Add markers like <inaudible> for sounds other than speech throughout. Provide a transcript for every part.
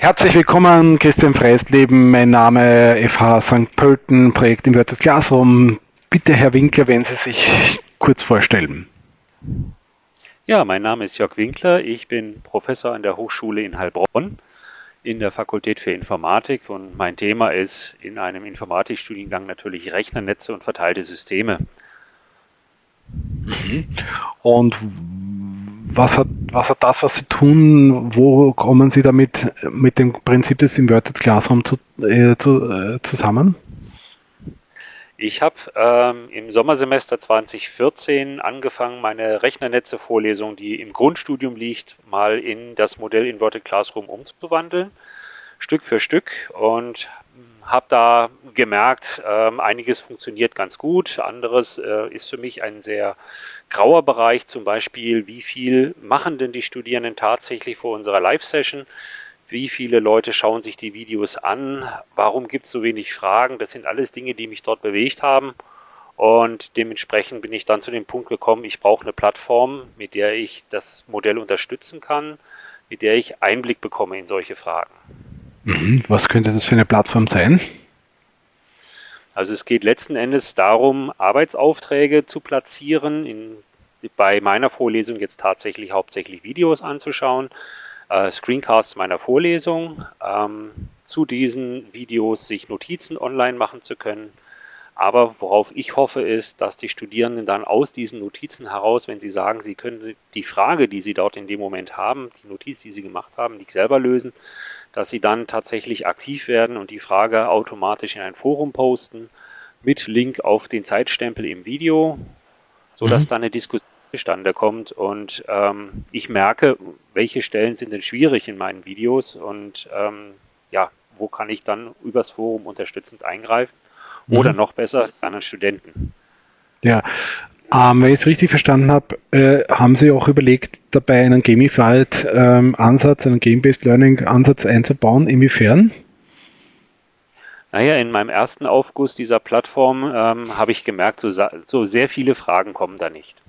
Herzlich willkommen, Christian Freisleben, mein Name FH St. Pölten, Projekt Inverted Classroom. Bitte, Herr Winkler, wenn Sie sich kurz vorstellen. Ja, mein Name ist Jörg Winkler, ich bin Professor an der Hochschule in Heilbronn in der Fakultät für Informatik und mein Thema ist in einem Informatikstudiengang natürlich Rechnernetze und verteilte Systeme. Mhm. Und was hat, was hat das, was Sie tun, wo kommen Sie damit mit dem Prinzip des Inverted Classroom zu, äh, zu, äh, zusammen? Ich habe ähm, im Sommersemester 2014 angefangen, meine Rechnernetze-Vorlesung, die im Grundstudium liegt, mal in das Modell Inverted Classroom umzuwandeln, Stück für Stück und habe da gemerkt, ähm, einiges funktioniert ganz gut, anderes äh, ist für mich ein sehr grauer Bereich, zum Beispiel, wie viel machen denn die Studierenden tatsächlich vor unserer Live-Session? Wie viele Leute schauen sich die Videos an? Warum gibt es so wenig Fragen? Das sind alles Dinge, die mich dort bewegt haben. Und dementsprechend bin ich dann zu dem Punkt gekommen, ich brauche eine Plattform, mit der ich das Modell unterstützen kann, mit der ich Einblick bekomme in solche Fragen. Mhm. Was könnte das für eine Plattform sein? Also es geht letzten Endes darum, Arbeitsaufträge zu platzieren, in, bei meiner Vorlesung jetzt tatsächlich hauptsächlich Videos anzuschauen, äh, Screencasts meiner Vorlesung, ähm, zu diesen Videos sich Notizen online machen zu können. Aber worauf ich hoffe, ist, dass die Studierenden dann aus diesen Notizen heraus, wenn sie sagen, sie können die Frage, die sie dort in dem Moment haben, die Notiz, die sie gemacht haben, nicht selber lösen, dass sie dann tatsächlich aktiv werden und die Frage automatisch in ein Forum posten mit Link auf den Zeitstempel im Video, sodass mhm. dann eine Diskussion zustande kommt und ähm, ich merke, welche Stellen sind denn schwierig in meinen Videos und ähm, ja, wo kann ich dann übers Forum unterstützend eingreifen oder mhm. noch besser anderen Studenten. Ja, ähm, wenn ich es richtig verstanden habe, äh, haben Sie auch überlegt, dabei einen Gamified-Ansatz, ähm, einen Game-Based Learning-Ansatz einzubauen. Inwiefern? Naja, in meinem ersten Aufguss dieser Plattform ähm, habe ich gemerkt, so, so, sehr viele Fragen kommen da nicht.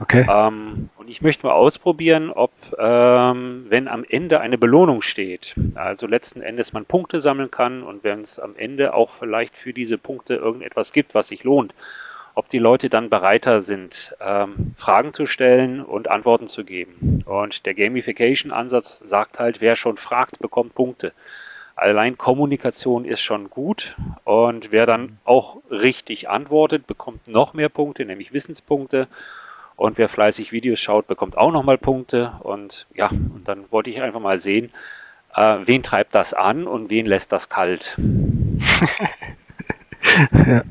Okay. Ähm, und ich möchte mal ausprobieren, ob, ähm, wenn am Ende eine Belohnung steht, also letzten Endes man Punkte sammeln kann und wenn es am Ende auch vielleicht für diese Punkte irgendetwas gibt, was sich lohnt, ob die Leute dann bereiter sind, ähm, Fragen zu stellen und Antworten zu geben. Und der Gamification-Ansatz sagt halt, wer schon fragt, bekommt Punkte. Allein Kommunikation ist schon gut und wer dann auch richtig antwortet, bekommt noch mehr Punkte, nämlich Wissenspunkte. Und wer fleißig Videos schaut, bekommt auch nochmal Punkte. Und ja, und dann wollte ich einfach mal sehen, äh, wen treibt das an und wen lässt das kalt. <laughs> Ja.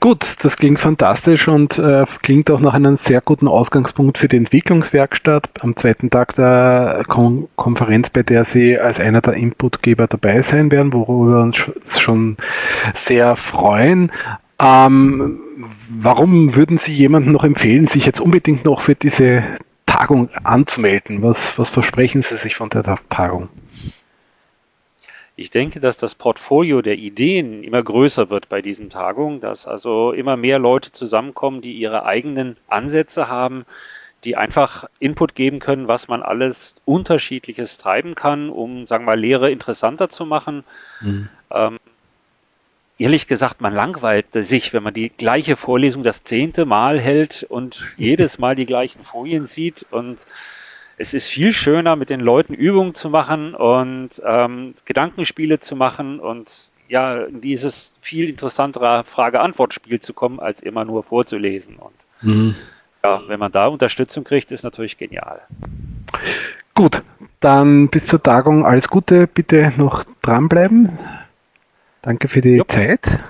Gut, das klingt fantastisch und äh, klingt auch nach einem sehr guten Ausgangspunkt für die Entwicklungswerkstatt am zweiten Tag der Kon Konferenz, bei der Sie als einer der Inputgeber dabei sein werden, worüber wir uns schon sehr freuen. Ähm, warum würden Sie jemandem noch empfehlen, sich jetzt unbedingt noch für diese Tagung anzumelden? Was, was versprechen Sie sich von der Tagung? Ich denke, dass das Portfolio der Ideen immer größer wird bei diesen Tagungen, dass also immer mehr Leute zusammenkommen, die ihre eigenen Ansätze haben, die einfach Input geben können, was man alles Unterschiedliches treiben kann, um, sagen wir mal, Lehre interessanter zu machen. Mhm. Ähm, ehrlich gesagt, man langweilt sich, wenn man die gleiche Vorlesung das zehnte Mal hält und <laughs> jedes Mal die gleichen Folien sieht und es ist viel schöner, mit den Leuten Übungen zu machen und ähm, Gedankenspiele zu machen und ja, dieses viel interessantere Frage-Antwort-Spiel zu kommen, als immer nur vorzulesen. Und mhm. ja, wenn man da Unterstützung kriegt, ist natürlich genial. Gut, dann bis zur Tagung alles Gute. Bitte noch dranbleiben. Danke für die Jupp. Zeit.